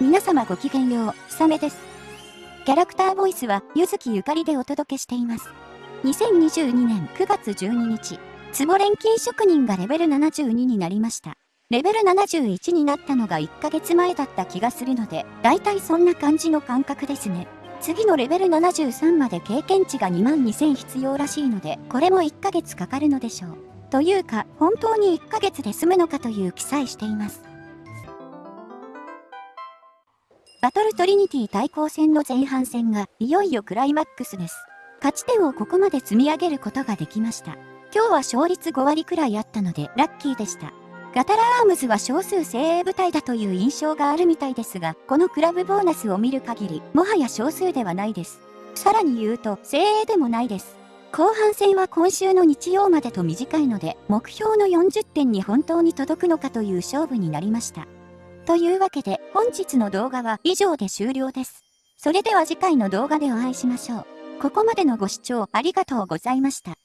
皆様ごきげんよう、ひさめです。キャラクターボイスは、ゆずきゆかりでお届けしています。2022年9月12日、つぼ錬金職人がレベル72になりました。レベル71になったのが1ヶ月前だった気がするので、だいたいそんな感じの感覚ですね。次のレベル73まで経験値が2万2000必要らしいので、これも1ヶ月かかるのでしょう。というか、本当に1ヶ月で済むのかという記載しています。バトルトリニティ対抗戦の前半戦がいよいよクライマックスです。勝ち点をここまで積み上げることができました。今日は勝率5割くらいあったのでラッキーでした。ガタラアームズは少数精鋭部隊だという印象があるみたいですが、このクラブボーナスを見る限り、もはや少数ではないです。さらに言うと、精鋭でもないです。後半戦は今週の日曜までと短いので、目標の40点に本当に届くのかという勝負になりました。というわけで本日の動画は以上で終了です。それでは次回の動画でお会いしましょう。ここまでのご視聴ありがとうございました。